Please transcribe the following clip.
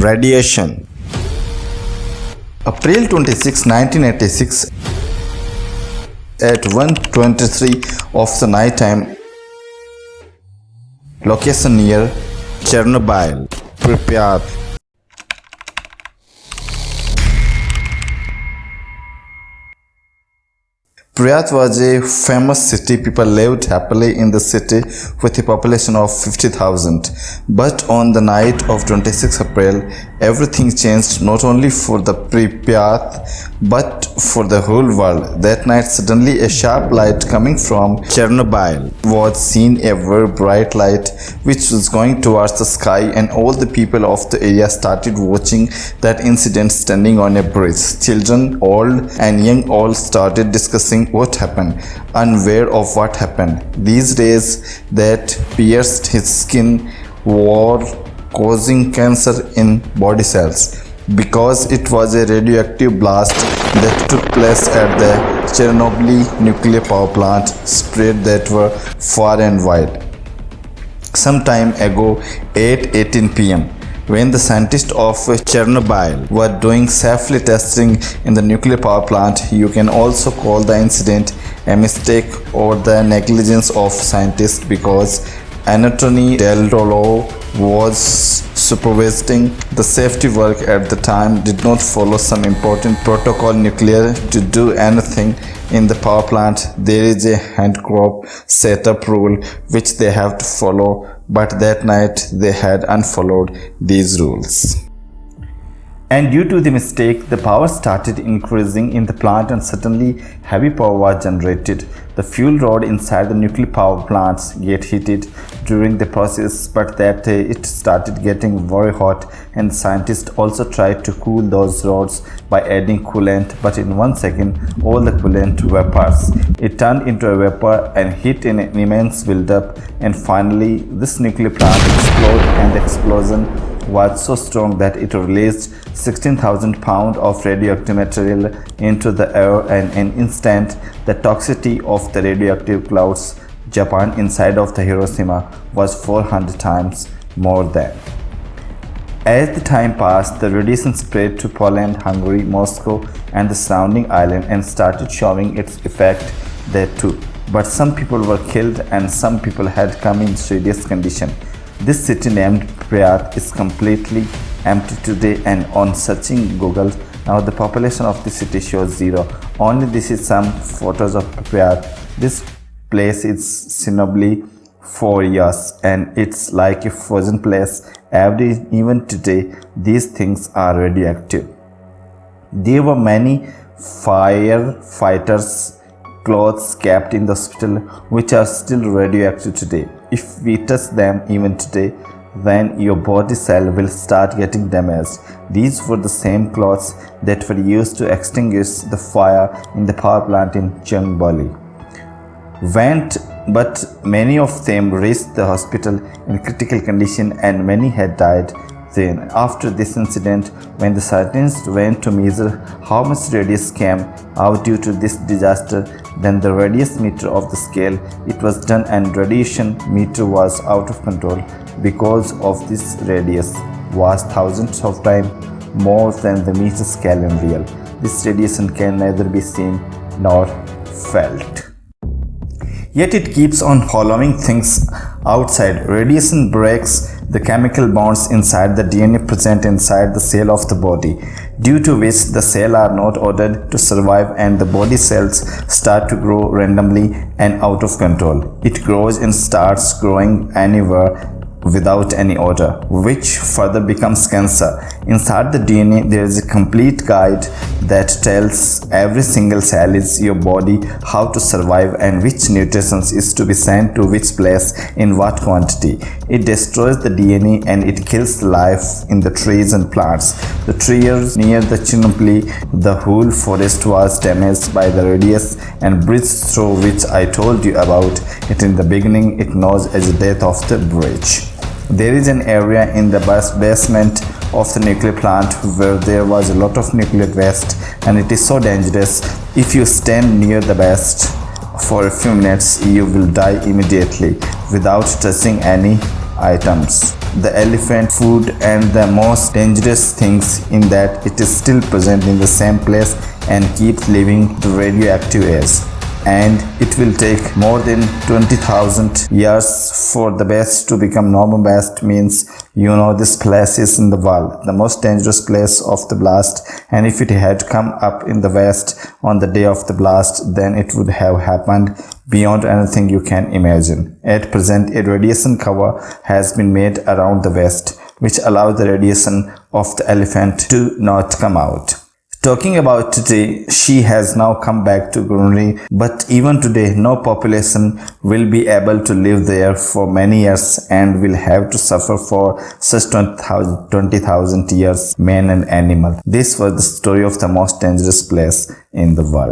Radiation April 26, 1986 at 1.23 of the night time location near Chernobyl, Pripyat. Pripyat was a famous city. People lived happily in the city with a population of 50,000. But on the night of 26 April, everything changed not only for the Pripyat but for the whole world. That night, suddenly a sharp light coming from Chernobyl was seen, a very bright light which was going towards the sky, and all the people of the area started watching that incident standing on a bridge. Children, old and young, all started discussing what happened, unaware of what happened. These rays that pierced his skin were causing cancer in body cells because it was a radioactive blast that took place at the Chernobyl nuclear power plant spread that were far and wide. Some time ago, 8.18 pm, when the scientists of Chernobyl were doing safely testing in the nuclear power plant, you can also call the incident a mistake or the negligence of scientists because Anatoly Del was supervising the safety work at the time did not follow some important protocol nuclear to do anything in the power plant. There is a handicap setup rule which they have to follow but that night they had unfollowed these rules. And due to the mistake the power started increasing in the plant and suddenly heavy power was generated. The fuel rod inside the nuclear power plants get heated during the process but that uh, it started getting very hot and scientists also tried to cool those rods by adding coolant but in one second all the coolant vapors it turned into a vapor and heat in an immense buildup and finally this nuclear plant exploded and the explosion was so strong that it released 16,000 pounds of radioactive material into the air and in an instant the toxicity of the radioactive clouds Japan inside of the Hiroshima was 400 times more than. As the time passed, the radiation spread to Poland, Hungary, Moscow and the surrounding island and started showing its effect there too. But some people were killed and some people had come in serious condition. This city named Pripyat is completely empty today and on searching Google now the population of the city shows zero. Only this is some photos of Pripyat. This place is Chernobyl for years and it's like a frozen place. Every even today these things are radioactive. There were many firefighters clothes kept in the hospital which are still radioactive today. If we touch them even today, then your body cell will start getting damaged. These were the same clothes that were used to extinguish the fire in the power plant in Chernobyl. Went, but many of them reached the hospital in critical condition and many had died then, after this incident, when the scientists went to measure how much radius came out due to this disaster, then the radius meter of the scale, it was done and radiation meter was out of control because of this radius was thousands of times more than the meter scale in real. This radiation can neither be seen nor felt. Yet it keeps on following things outside. Radiation breaks the chemical bonds inside the DNA present inside the cell of the body, due to which the cell are not ordered to survive and the body cells start to grow randomly and out of control. It grows and starts growing anywhere without any order, which further becomes cancer. Inside the DNA, there is a complete guide that tells every single cell in your body how to survive and which nutrients is to be sent to which place in what quantity. It destroys the DNA and it kills life in the trees and plants. The trees near the Chernobyl, the whole forest was damaged by the radius and bridge through which I told you about it in the beginning. It knows as the death of the bridge. There is an area in the basement of the nuclear plant where there was a lot of nuclear waste and it is so dangerous. If you stand near the waste for a few minutes, you will die immediately without touching any items. The elephant foot and the most dangerous things in that it is still present in the same place and keeps leaving the radioactive airs and it will take more than 20,000 years for the best to become normal. Best means you know this place is in the world the most dangerous place of the blast. And if it had come up in the west on the day of the blast then it would have happened beyond anything you can imagine. At present a radiation cover has been made around the west which allows the radiation of the elephant to not come out Talking about today, she has now come back to Brunei, but even today, no population will be able to live there for many years and will have to suffer for such 20,000 years, man and animal. This was the story of the most dangerous place in the world.